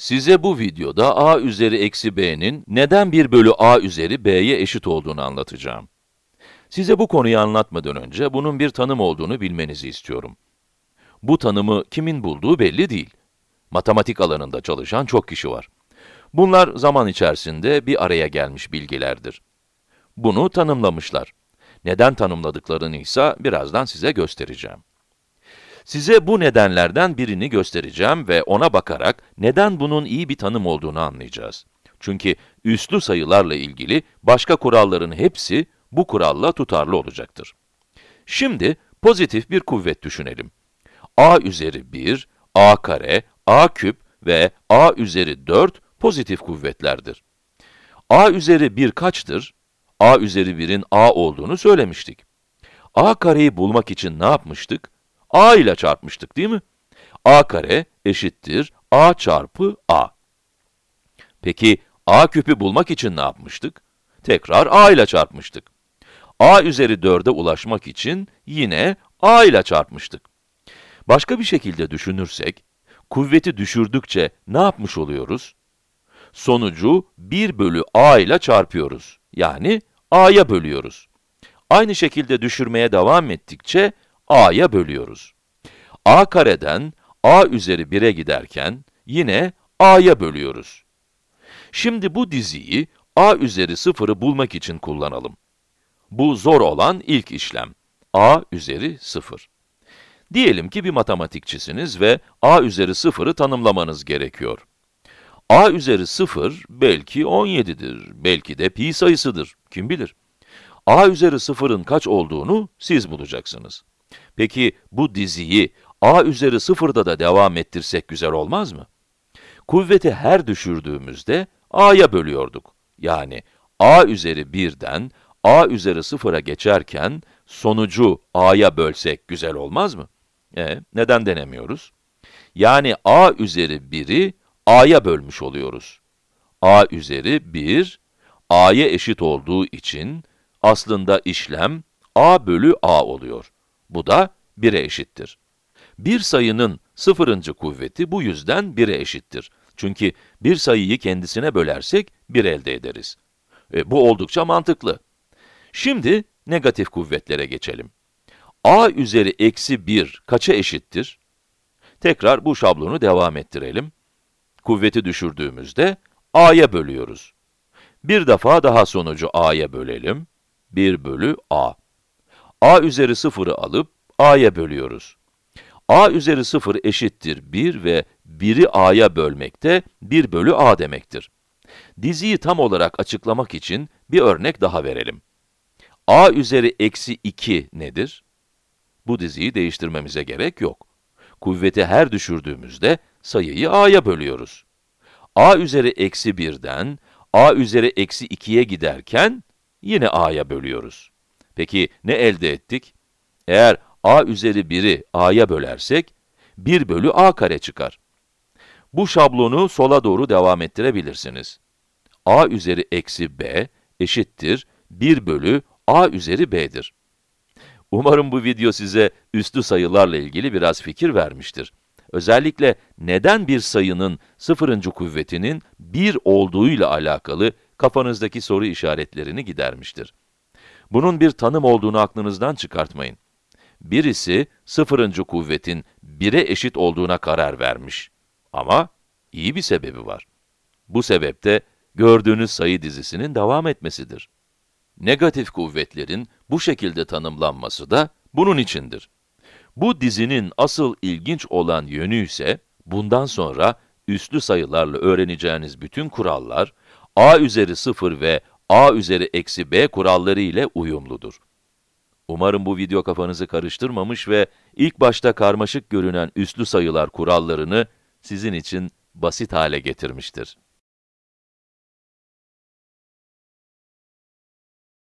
Size bu videoda a üzeri eksi b'nin neden 1 bölü a üzeri b'ye eşit olduğunu anlatacağım. Size bu konuyu anlatmadan önce bunun bir tanım olduğunu bilmenizi istiyorum. Bu tanımı kimin bulduğu belli değil. Matematik alanında çalışan çok kişi var. Bunlar zaman içerisinde bir araya gelmiş bilgilerdir. Bunu tanımlamışlar. Neden tanımladıklarını ise birazdan size göstereceğim. Size bu nedenlerden birini göstereceğim ve ona bakarak neden bunun iyi bir tanım olduğunu anlayacağız. Çünkü üslü sayılarla ilgili başka kuralların hepsi bu kuralla tutarlı olacaktır. Şimdi pozitif bir kuvvet düşünelim. a üzeri 1, a kare, a küp ve a üzeri 4 pozitif kuvvetlerdir. a üzeri 1 kaçtır? a üzeri 1'in a olduğunu söylemiştik. a kareyi bulmak için ne yapmıştık? A ile çarpmıştık değil mi? a kare eşittir a çarpı a. Peki a küpü bulmak için ne yapmıştık? Tekrar a ile çarpmıştık. a üzeri 4'e ulaşmak için yine a ile çarpmıştık. Başka bir şekilde düşünürsek, kuvveti düşürdükçe ne yapmış oluyoruz? Sonucu 1 bölü a ile çarpıyoruz. Yani a'ya bölüyoruz. Aynı şekilde düşürmeye devam ettikçe a'ya bölüyoruz. a kareden a üzeri 1'e giderken yine a'ya bölüyoruz. Şimdi bu diziyi a üzeri 0'ı bulmak için kullanalım. Bu zor olan ilk işlem. a üzeri 0. Diyelim ki bir matematikçisiniz ve a üzeri 0'ı tanımlamanız gerekiyor. a üzeri 0 belki 17'dir, belki de pi sayısıdır, kim bilir. a üzeri 0'ın kaç olduğunu siz bulacaksınız. Peki bu diziyi a üzeri 0'da da devam ettirsek güzel olmaz mı? Kuvveti her düşürdüğümüzde a'ya bölüyorduk. Yani a üzeri 1'den a üzeri 0'a geçerken sonucu a'ya bölsek güzel olmaz mı? E, neden denemiyoruz? Yani a üzeri 1'i a'ya bölmüş oluyoruz. a üzeri 1, a'ya eşit olduğu için aslında işlem a bölü a oluyor. Bu da 1'e eşittir. Bir sayının sıfırıncı kuvveti bu yüzden 1'e eşittir. Çünkü bir sayıyı kendisine bölersek 1 elde ederiz. E, bu oldukça mantıklı. Şimdi negatif kuvvetlere geçelim. a üzeri eksi 1 kaça eşittir? Tekrar bu şablonu devam ettirelim. Kuvveti düşürdüğümüzde a'ya bölüyoruz. Bir defa daha sonucu a'ya bölelim. 1 bölü a. a üzeri 0'ı alıp a'ya bölüyoruz. a üzeri 0 eşittir 1 ve 1'i a'ya bölmekte 1 bölü a demektir. Diziyi tam olarak açıklamak için bir örnek daha verelim. a üzeri eksi 2 nedir? Bu diziyi değiştirmemize gerek yok. Kuvveti her düşürdüğümüzde sayıyı a'ya bölüyoruz. a üzeri eksi 1'den a üzeri eksi 2'ye giderken yine a'ya bölüyoruz. Peki ne elde ettik? Eğer a üzeri 1'i a'ya bölersek, 1 bölü a kare çıkar. Bu şablonu sola doğru devam ettirebilirsiniz. a üzeri eksi b eşittir 1 bölü a üzeri b'dir. Umarım bu video size üslü sayılarla ilgili biraz fikir vermiştir. Özellikle neden bir sayının sıfırıncı kuvvetinin 1 olduğuyla alakalı kafanızdaki soru işaretlerini gidermiştir. Bunun bir tanım olduğunu aklınızdan çıkartmayın. Birisi sıfırıncı kuvvetin 1'e eşit olduğuna karar vermiş. Ama iyi bir sebebi var. Bu sebepte gördüğünüz sayı dizisinin devam etmesidir. Negatif kuvvetlerin bu şekilde tanımlanması da bunun içindir. Bu dizinin asıl ilginç olan yönü ise, bundan sonra üslü sayılarla öğreneceğiniz bütün kurallar, a üzeri 0 ve a üzeri eksi b kuralları ile uyumludur. Umarım bu video kafanızı karıştırmamış ve ilk başta karmaşık görünen üslü sayılar kurallarını sizin için basit hale getirmiştir.